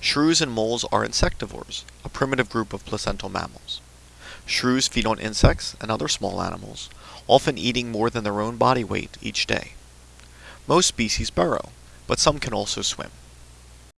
Shrews and moles are insectivores, a primitive group of placental mammals. Shrews feed on insects and other small animals, often eating more than their own body weight each day. Most species burrow, but some can also swim.